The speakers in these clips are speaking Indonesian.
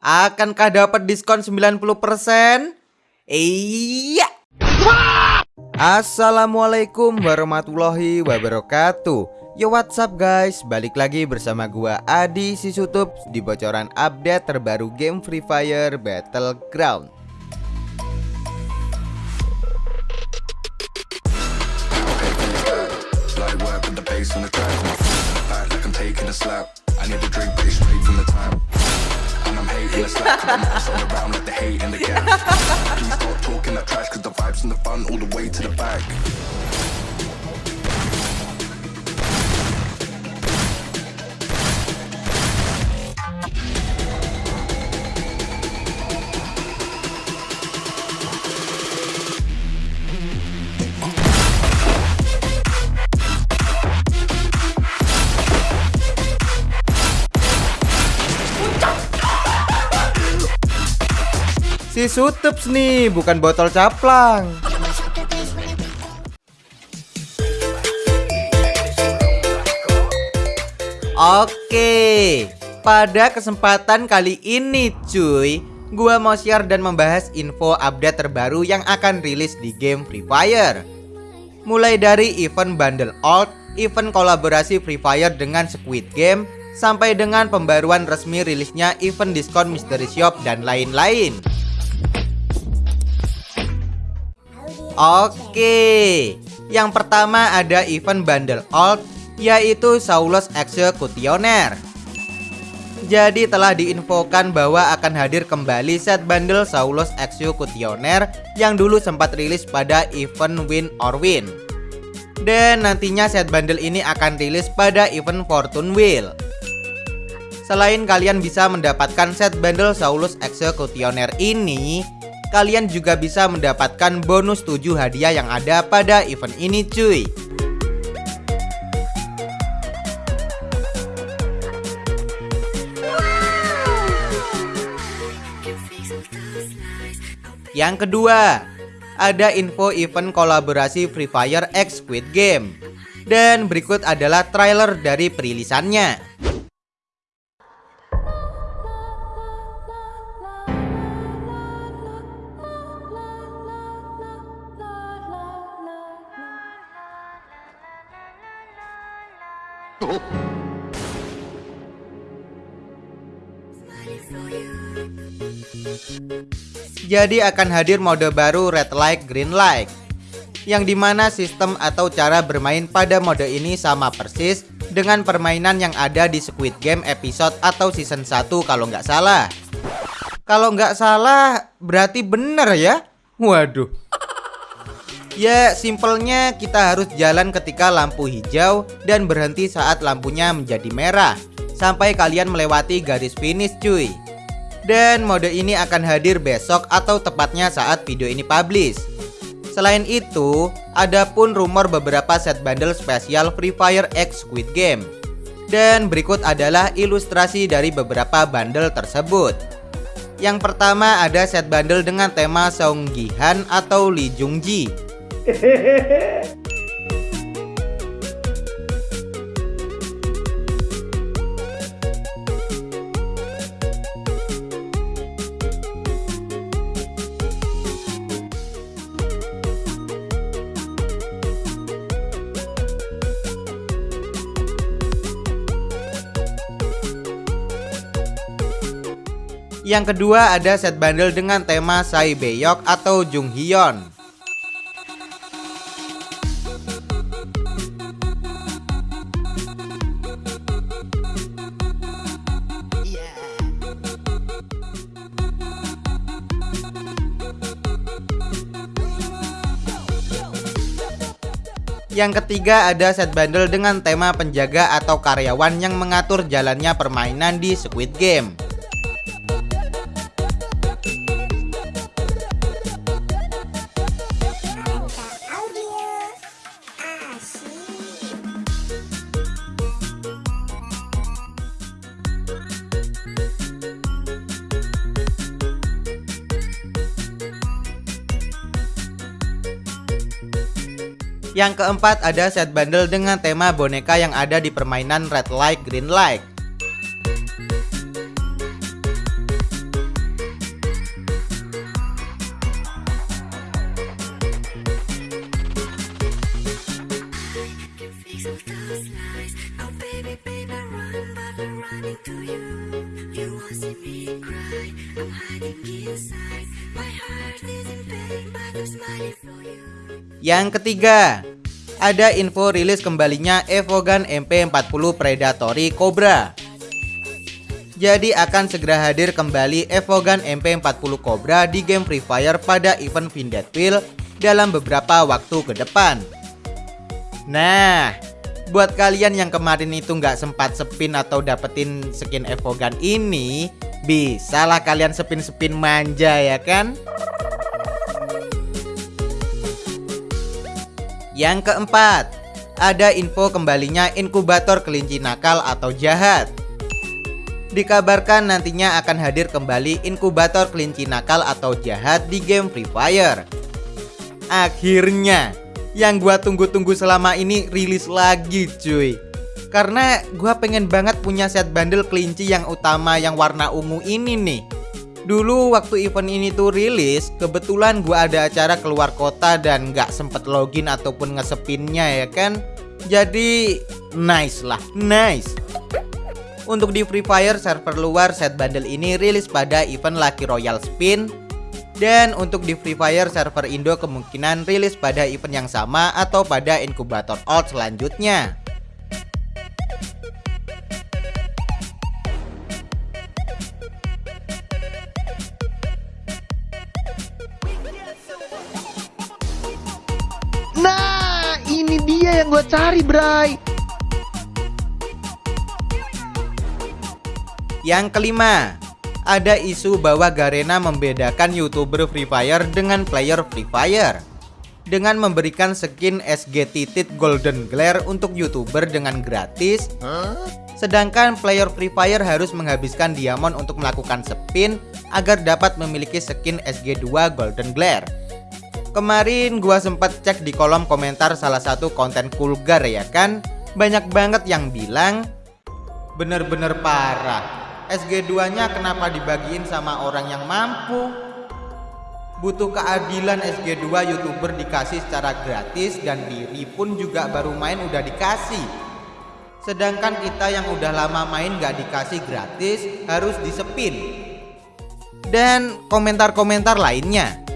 Akankah dapat diskon 90%? Iya. Assalamualaikum warahmatullahi wabarakatuh. Yo what's up guys, balik lagi bersama gua Adi Sisutup di bocoran update terbaru game Free Fire Battleground. Like And I'm hating the cause I'm messing around like the hate in the gap. Please stop talking that trash, cause the vibes and the fun all the way to the back. Si Sutups nih, bukan botol caplang. Oke, pada kesempatan kali ini cuy Gua mau share dan membahas info update terbaru yang akan rilis di game Free Fire Mulai dari event bundle alt, event kolaborasi Free Fire dengan Squid Game Sampai dengan pembaruan resmi rilisnya event diskon Mystery Shop dan lain-lain Oke, yang pertama ada event bundle alt yaitu Saulus Executioner. Jadi telah diinfokan bahwa akan hadir kembali set bundle Saulus Executioner yang dulu sempat rilis pada event Win or Win. Dan nantinya set bundle ini akan rilis pada event Fortune Wheel. Selain kalian bisa mendapatkan set bundle Saulus Executioner ini, kalian juga bisa mendapatkan bonus 7 hadiah yang ada pada event ini cuy. Yang kedua, ada info event kolaborasi Free Fire X Squid Game. Dan berikut adalah trailer dari perilisannya. Jadi akan hadir mode baru Red Light Green Light Yang di mana sistem atau cara bermain pada mode ini sama persis Dengan permainan yang ada di Squid Game episode atau season 1 kalau nggak salah. Kalau nggak salah berarti bener ya? Waduh Ya simpelnya kita harus jalan ketika lampu hijau Dan berhenti saat lampunya menjadi merah Sampai kalian melewati garis finish cuy dan mode ini akan hadir besok atau tepatnya saat video ini publish. Selain itu, ada pun rumor beberapa set bundle spesial Free Fire X Squid Game. Dan berikut adalah ilustrasi dari beberapa bundle tersebut. Yang pertama ada set bundle dengan tema Song Gi-han atau Lee Jung Ji. Yang kedua ada set bundle dengan tema Sai Beyok atau Jung Hyun. Yang ketiga ada set bundle dengan tema penjaga atau karyawan yang mengatur jalannya permainan di Squid Game. Yang keempat ada set bundle dengan tema boneka yang ada di permainan Red Light Green Light. Yang ketiga, ada info rilis kembalinya Evogan MP40 Predatory Cobra. Jadi akan segera hadir kembali Evogan MP40 Cobra di game Free Fire pada event Vindetwheel dalam beberapa waktu ke depan. Nah, buat kalian yang kemarin itu nggak sempat sepin atau dapetin skin Evogan ini, bisalah kalian sepin-sepin manja ya kan? Yang keempat, ada info kembalinya inkubator kelinci nakal atau jahat. Dikabarkan nantinya akan hadir kembali inkubator kelinci nakal atau jahat di game Free Fire. Akhirnya, yang gua tunggu-tunggu selama ini rilis lagi cuy. Karena gua pengen banget punya set bundle kelinci yang utama yang warna ungu ini nih. Dulu waktu event ini tuh rilis, kebetulan gua ada acara keluar kota dan nggak sempet login ataupun ngesepinnya ya kan. Jadi nice lah, nice. Untuk di Free Fire server luar set bundle ini rilis pada event Lucky Royal Spin dan untuk di Free Fire server Indo kemungkinan rilis pada event yang sama atau pada inkubator alt selanjutnya. Dia yang gue cari, Bray. Yang kelima, ada isu bahwa Garena membedakan YouTuber Free Fire dengan player Free Fire dengan memberikan skin SG Titit Golden Glare untuk YouTuber dengan gratis. Sedangkan player Free Fire harus menghabiskan diamond untuk melakukan spin agar dapat memiliki skin SG2 Golden Glare. Kemarin gua sempat cek di kolom komentar salah satu konten kulgar ya kan? Banyak banget yang bilang Bener-bener parah. SG2 nya kenapa dibagiin sama orang yang mampu? Butuh keadilan SG2 youtuber dikasih secara gratis dan diri pun juga baru main udah dikasih. Sedangkan kita yang udah lama main gak dikasih gratis harus disepin Dan komentar-komentar lainnya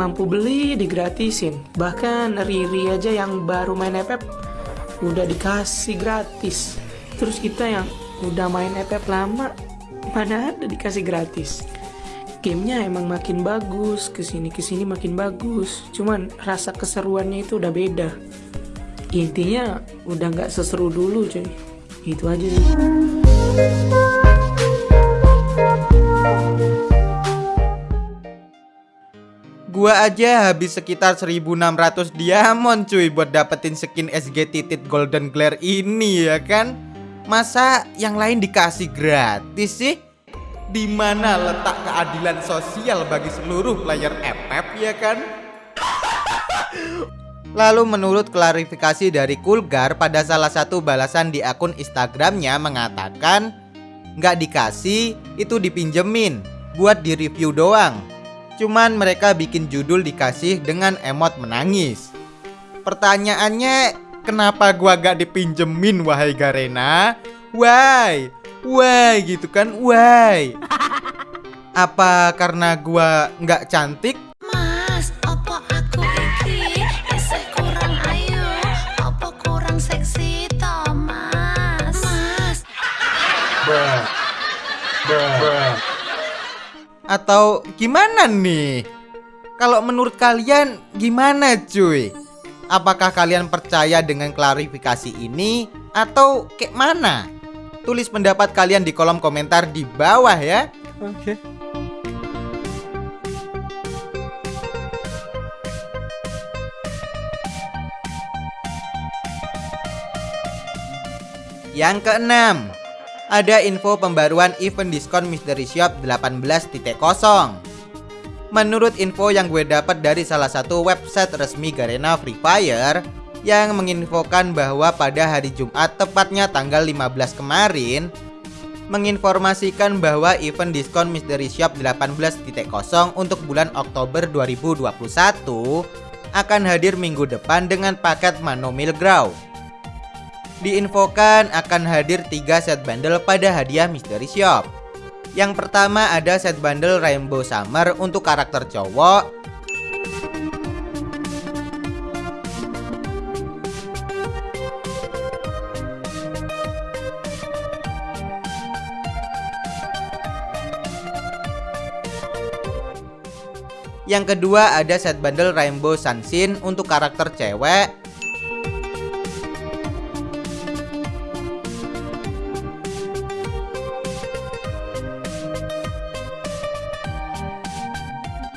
mampu beli digratisin. Bahkan Riri aja yang baru main FF udah dikasih gratis. Terus kita yang udah main FF lama mana ada dikasih gratis. Gamenya emang makin bagus ke sini ke sini makin bagus. Cuman rasa keseruannya itu udah beda. Intinya udah nggak seseru dulu cuy. Itu aja sih Gua aja habis sekitar 1600 diamond cuy buat dapetin skin SG titit Golden Glare ini ya kan Masa yang lain dikasih gratis sih? Di mana letak keadilan sosial bagi seluruh player FF ya kan? Lalu menurut klarifikasi dari Kulgar pada salah satu balasan di akun Instagramnya mengatakan nggak dikasih itu dipinjemin buat di review doang Cuman mereka bikin judul dikasih dengan emot menangis Pertanyaannya Kenapa gua gak dipinjemin wahai Garena? Why? Why gitu kan? Why? Apa karena gua nggak cantik? Mas, opo aku iki isih kurang ayu, opo kurang seksi to, Mas? Mas, Atau gimana nih? Kalau menurut kalian gimana cuy? Apakah kalian percaya dengan klarifikasi ini atau kayak mana? Tulis pendapat kalian di kolom komentar di bawah ya. oke Yang keenam, ada info pembaruan event diskon Mystery Shop 18.0. Menurut info yang gue dapat dari salah satu website resmi Garena Free Fire yang menginfokan bahwa pada hari Jumat tepatnya tanggal 15 kemarin menginformasikan bahwa event diskon Mystery Shop 18.0 untuk bulan Oktober 2021 akan hadir minggu depan dengan paket Manomil Grow. Diinfokan akan hadir 3 set bundle pada hadiah Mystery Shop. Yang pertama ada set bundle Rainbow Summer untuk karakter cowok Yang kedua ada set bundle Rainbow Sunshine untuk karakter cewek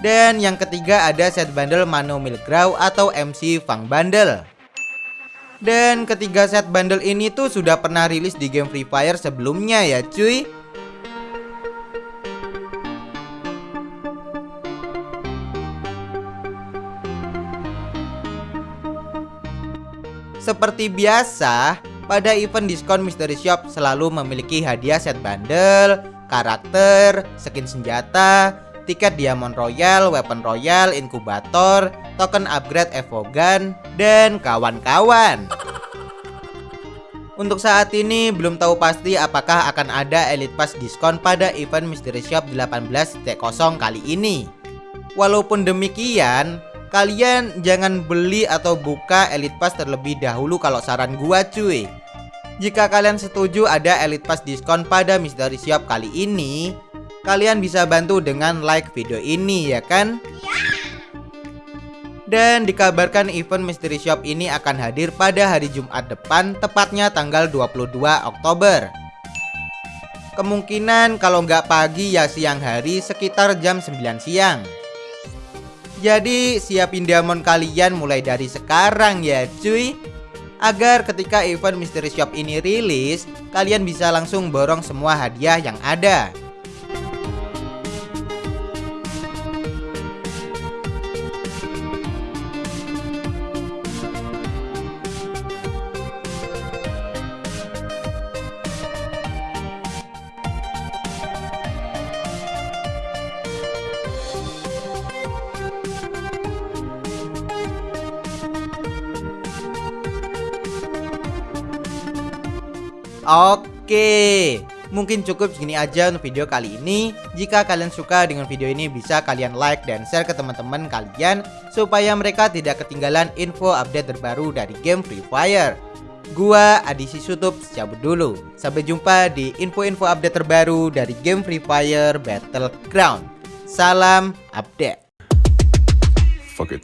Dan yang ketiga ada set bundle Mano Milgrow atau MC Fang Bundle. Dan ketiga set bundle ini tuh sudah pernah rilis di game Free Fire sebelumnya ya cuy. Seperti biasa, pada event diskon Mystery Shop selalu memiliki hadiah set bundle, karakter, skin senjata, tiket Diamond Royal, Weapon Royal, Inkubator, token upgrade Evogan, dan kawan-kawan. Untuk saat ini belum tahu pasti apakah akan ada Elite Pass diskon pada event Mystery Shop 18.0 kali ini. Walaupun demikian, Kalian jangan beli atau buka Elite Pass terlebih dahulu kalau saran gua cuy Jika kalian setuju ada Elite Pass diskon pada Mystery Shop kali ini Kalian bisa bantu dengan like video ini ya kan? Dan dikabarkan event Mystery Shop ini akan hadir pada hari Jumat depan tepatnya tanggal 22 Oktober. Kemungkinan kalau nggak pagi ya siang hari sekitar jam 9 siang. Jadi siapin diamond kalian mulai dari sekarang ya cuy. Agar ketika event Mystery Shop ini rilis Kalian bisa langsung borong semua hadiah yang ada Oke, mungkin cukup segini aja untuk video kali ini. Jika kalian suka dengan video ini bisa kalian like dan share ke teman-teman kalian supaya mereka tidak ketinggalan info update terbaru dari game Free Fire. Gua Adisi Sutup cabut dulu. Sampai jumpa di info-info update terbaru dari game Free Fire Battleground. Salam update. Fuck it.